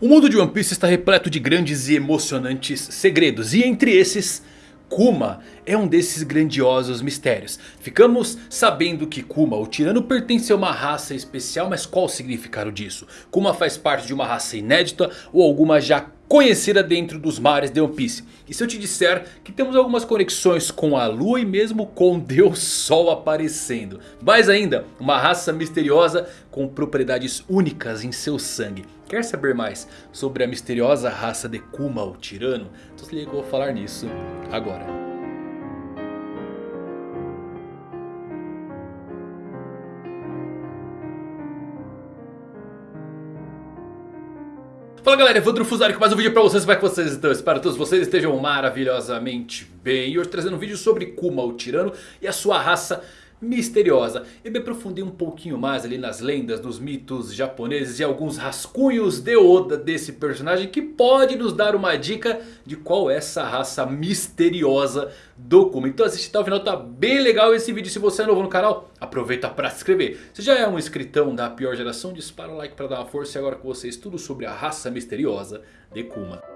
O mundo de One Piece está repleto de grandes e emocionantes segredos. E entre esses, Kuma é um desses grandiosos mistérios. Ficamos sabendo que Kuma, o tirano, pertence a uma raça especial. Mas qual o significado disso? Kuma faz parte de uma raça inédita ou alguma já conhecida dentro dos mares de One Piece. E se eu te disser que temos algumas conexões com a lua e mesmo com Deus Sol aparecendo. Mais ainda, uma raça misteriosa com propriedades únicas em seu sangue. Quer saber mais sobre a misteriosa raça de Kuma, o tirano? Então se liga que eu vou falar nisso agora. Fala galera, Evandro Fusari com mais um vídeo pra vocês, como é que vocês estão? Espero que todos vocês estejam maravilhosamente bem E hoje trazendo um vídeo sobre Kuma, o tirano e a sua raça misteriosa. Eu me aprofundei um pouquinho mais ali nas lendas, nos mitos japoneses e alguns rascunhos de Oda desse personagem que pode nos dar uma dica de qual é essa raça misteriosa do Kuma. Então assiste até o final, tá bem legal esse vídeo. Se você é novo no canal, aproveita para se inscrever. Se já é um inscritão da pior geração, dispara o like para dar uma força. E agora com vocês tudo sobre a raça misteriosa de Kuma.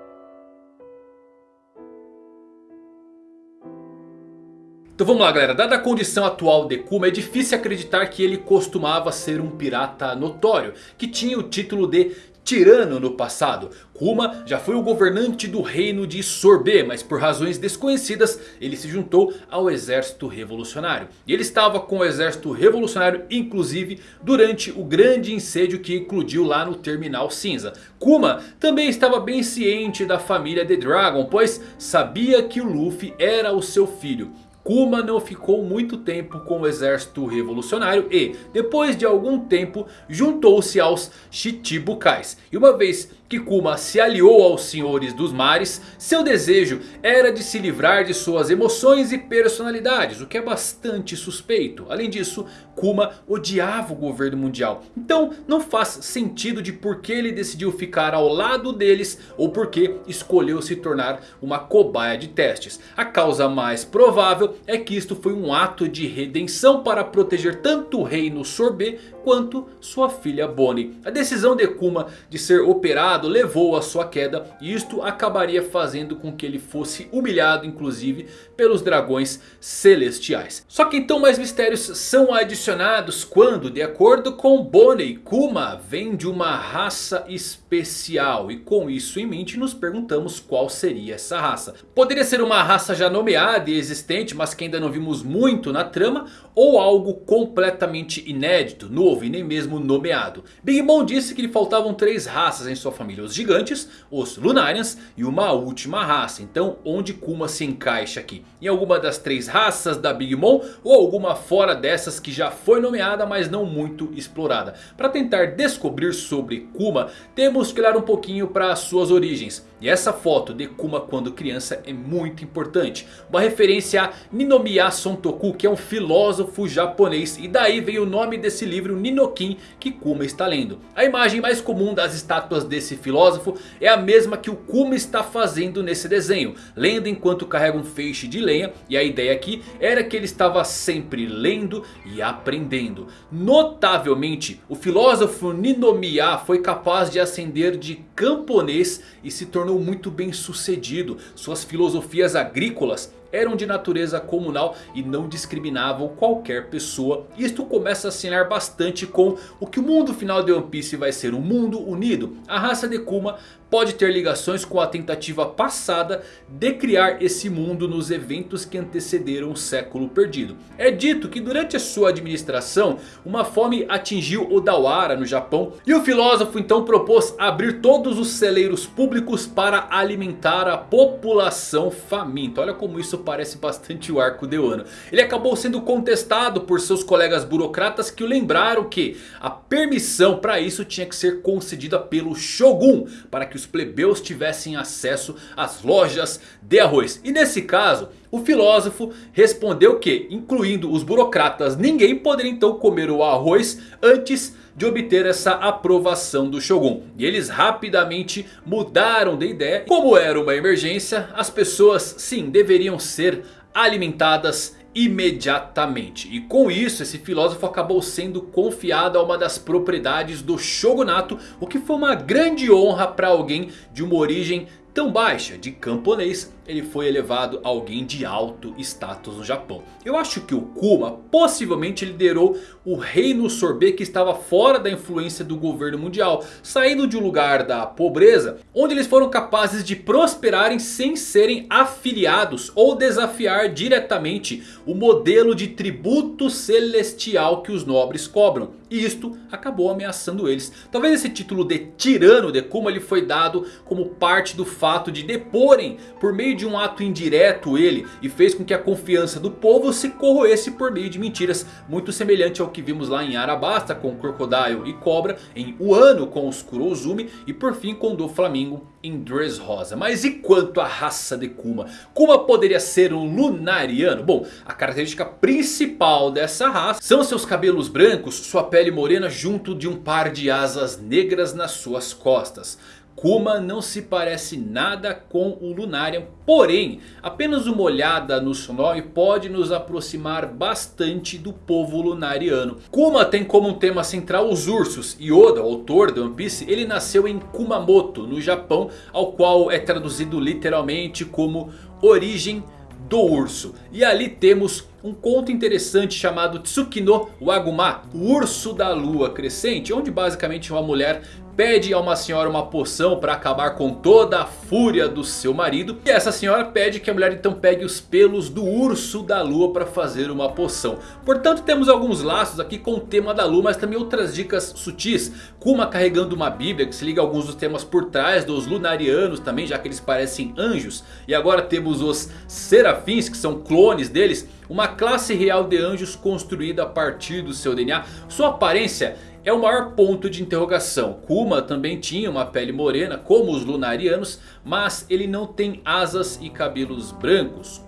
Então vamos lá galera, dada a condição atual de Kuma é difícil acreditar que ele costumava ser um pirata notório. Que tinha o título de tirano no passado. Kuma já foi o governante do reino de Sorbet, mas por razões desconhecidas ele se juntou ao exército revolucionário. E ele estava com o exército revolucionário inclusive durante o grande incêndio que eclodiu lá no Terminal Cinza. Kuma também estava bem ciente da família de Dragon, pois sabia que o Luffy era o seu filho. Kuma não ficou muito tempo com o exército revolucionário e depois de algum tempo juntou-se aos Chichibukais. E uma vez que Kuma se aliou aos senhores dos mares, seu desejo era de se livrar de suas emoções e personalidades, o que é bastante suspeito. Além disso, Kuma odiava o governo mundial, então não faz sentido de por que ele decidiu ficar ao lado deles ou por que escolheu se tornar uma cobaia de testes. A causa mais provável é que isto foi um ato de redenção para proteger tanto o reino Sorbet quanto sua filha Bonnie. A decisão de Kuma de ser operado levou a sua queda e isto acabaria fazendo com que ele fosse humilhado inclusive pelos dragões celestiais. Só que então mais mistérios são adicionados quando, de acordo com Bonnie, Kuma vem de uma raça especial. E com isso em mente nos perguntamos qual seria essa raça. Poderia ser uma raça já nomeada e existente, mas que ainda não vimos muito na trama. Ou algo completamente inédito, novo e nem mesmo nomeado. Big Mom disse que lhe faltavam três raças em sua família. Os gigantes, os Lunarians e uma última raça. Então onde Kuma se encaixa aqui? Em alguma das três raças da Big Mom? Ou alguma fora dessas que já foi nomeada mas não muito explorada? Para tentar descobrir sobre Kuma temos que olhar um pouquinho para suas origens. E essa foto de Kuma quando criança é muito importante. Uma referência a Ninomiya Sontoku que é um filósofo japonês. E daí veio o nome desse livro Ninokin que Kuma está lendo. A imagem mais comum das estátuas desse filósofo é a mesma que o Kuma está fazendo nesse desenho. Lendo enquanto carrega um feixe de lenha. E a ideia aqui era que ele estava sempre lendo e aprendendo. Notavelmente o filósofo Ninomiya foi capaz de ascender de camponês e se tornou tornou muito bem sucedido. Suas filosofias agrícolas eram de natureza comunal e não discriminavam qualquer pessoa. Isto começa a assinar bastante com o que o mundo final de One Piece vai ser um mundo unido. A raça de Kuma pode ter ligações com a tentativa passada de criar esse mundo nos eventos que antecederam o século perdido. É dito que durante a sua administração uma fome atingiu Odawara no Japão. E o filósofo então propôs abrir todos os celeiros públicos para alimentar a população faminta. Olha como isso parece bastante o arco de Wano. Ele acabou sendo contestado por seus colegas burocratas que o lembraram que a permissão para isso tinha que ser concedida pelo Shogun. Para que os plebeus tivessem acesso às lojas de arroz. E nesse caso o filósofo respondeu que, incluindo os burocratas, ninguém poderia então comer o arroz antes de obter essa aprovação do Shogun. E eles rapidamente mudaram de ideia. Como era uma emergência, as pessoas sim deveriam ser alimentadas imediatamente. E com isso esse filósofo acabou sendo confiado a uma das propriedades do shogunato. O que foi uma grande honra para alguém de uma origem tão baixa de camponês, ele foi elevado a alguém de alto status no Japão. Eu acho que o Kuma possivelmente liderou o reino sorbet que estava fora da influência do governo mundial. Saindo de um lugar da pobreza, onde eles foram capazes de prosperarem sem serem afiliados ou desafiar diretamente o modelo de tributo celestial que os nobres cobram. E isto acabou ameaçando eles. Talvez esse título de tirano de Kuma ele foi dado como parte do fato de deporem por meio de um ato indireto ele. E fez com que a confiança do povo se corroesse por meio de mentiras. Muito semelhante ao que vimos lá em Arabasta com Crocodile e Cobra. Em Wano com os Kurozumi. E por fim com Do Flamingo em Dressrosa. Mas e quanto à raça de Kuma? Kuma poderia ser um Lunariano? Bom, a característica principal dessa raça são seus cabelos brancos, sua pele morena junto de um par de asas negras nas suas costas. Kuma não se parece nada com o Lunarian, porém apenas uma olhada no seu nome pode nos aproximar bastante do povo lunariano. Kuma tem como tema central os ursos e Oda, autor de One Piece, ele nasceu em Kumamoto no Japão, ao qual é traduzido literalmente como origem do urso. E ali temos um conto interessante chamado Tsukino Waguma, o urso da lua crescente, onde basicamente uma mulher pede a uma senhora uma poção para acabar com toda a fúria do seu marido. E essa senhora pede que a mulher então pegue os pelos do urso da lua para fazer uma poção. Portanto temos alguns laços aqui com o tema da lua, mas também outras dicas sutis. Kuma carregando uma bíblia que se liga a alguns dos temas por trás dos lunarianos também, já que eles parecem anjos. E agora temos os serafins que são clones deles. Uma classe real de anjos construída a partir do seu DNA. Sua aparência é o maior ponto de interrogação. Kuma também tinha uma pele morena como os lunarianos, mas ele não tem asas e cabelos brancos.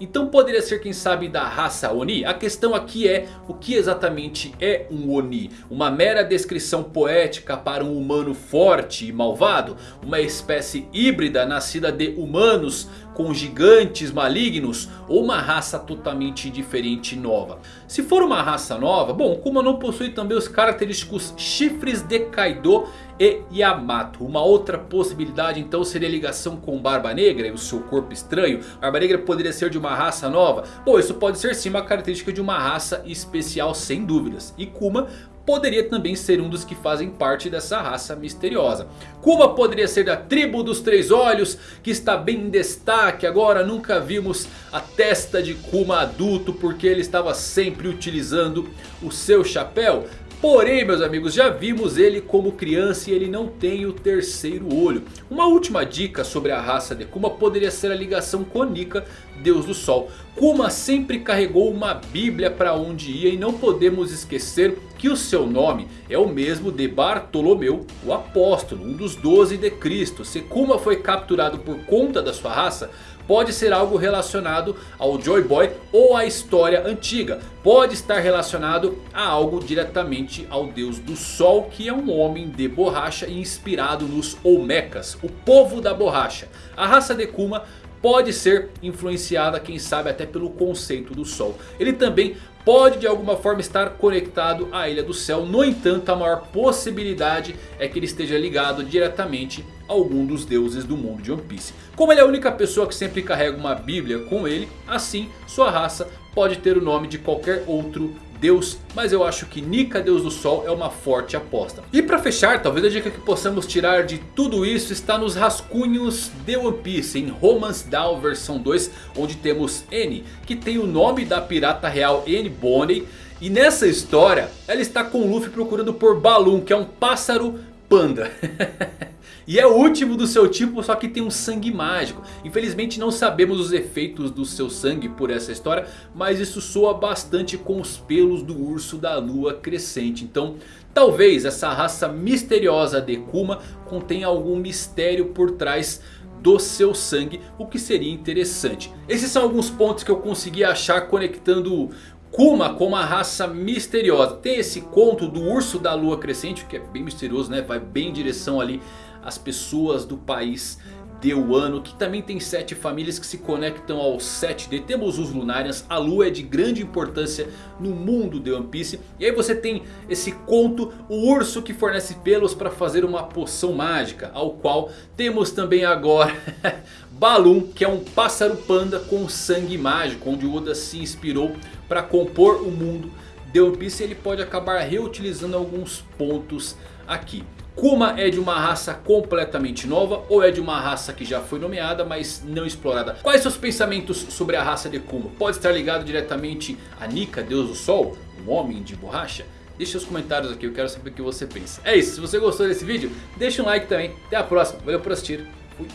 Então poderia ser quem sabe da raça Oni? A questão aqui é o que exatamente é um Oni? Uma mera descrição poética para um humano forte e malvado? Uma espécie híbrida nascida de humanos com gigantes malignos ou uma raça totalmente diferente e nova. Se for uma raça nova, bom, Kuma não possui também os característicos chifres de Kaido e Yamato. Uma outra possibilidade então seria a ligação com Barba Negra e o seu corpo estranho. Barba Negra poderia ser de uma raça nova? Bom, isso pode ser sim uma característica de uma raça especial sem dúvidas. E Kuma poderia também ser um dos que fazem parte dessa raça misteriosa. Kuma poderia ser da tribo dos três olhos, que está bem em destaque agora. Nunca vimos a testa de Kuma adulto, porque ele estava sempre utilizando o seu chapéu. Porém meus amigos, já vimos ele como criança e ele não tem o terceiro olho. Uma última dica sobre a raça de Kuma poderia ser a ligação com Nika, deus do sol. Kuma sempre carregou uma bíblia para onde ia e não podemos esquecer que o seu nome é o mesmo de Bartolomeu, o apóstolo, um dos doze de Cristo. Se Kuma foi capturado por conta da sua raça, pode ser algo relacionado ao Joy Boy ou à história antiga. Pode estar relacionado a algo diretamente ao Deus do Sol, que é um homem de borracha inspirado nos Olmecas, o povo da borracha. A raça de Kuma pode ser influenciada, quem sabe até pelo conceito do Sol. Ele também pode de alguma forma estar conectado à Ilha do Céu. No entanto, a maior possibilidade é que ele esteja ligado diretamente a algum dos deuses do mundo de One Piece. Como ele é a única pessoa que sempre carrega uma bíblia com ele, assim sua raça pode ter o nome de qualquer outro Deus, mas eu acho que Nika, Deus do Sol, é uma forte aposta. E para fechar, talvez a dica que possamos tirar de tudo isso está nos rascunhos de One Piece, em Romance Down versão 2, onde temos N, que tem o nome da pirata real N Bonnie. E nessa história, ela está com Luffy procurando por Balloon, que é um pássaro panda. E é o último do seu tipo, só que tem um sangue mágico. Infelizmente não sabemos os efeitos do seu sangue por essa história. Mas isso soa bastante com os pelos do urso da lua crescente. Então talvez essa raça misteriosa de Kuma contenha algum mistério por trás do seu sangue, o que seria interessante. Esses são alguns pontos que eu consegui achar conectando Kuma com uma raça misteriosa. Tem esse conto do urso da lua crescente, que é bem misterioso, né? Vai bem em direção ali as pessoas do país de Wano, que também tem sete famílias que se conectam ao 7D. Temos os Lunarians, a lua é de grande importância no mundo de One Piece. E aí você tem esse conto, o urso que fornece pelos para fazer uma poção mágica. Ao qual temos também agora Balloon, que é um pássaro panda com sangue mágico. Onde o Oda se inspirou para compor o mundo de One Piece. Ele pode acabar reutilizando alguns pontos aqui. Kuma é de uma raça completamente nova ou é de uma raça que já foi nomeada mas não explorada? Quais seus pensamentos sobre a raça de Kuma? Pode estar ligado diretamente a Nika, Deus do Sol? Um homem de borracha? Deixe os comentários aqui, eu quero saber o que você pensa. É isso, se você gostou desse vídeo, deixa um like também. Até a próxima, valeu por assistir. Fui.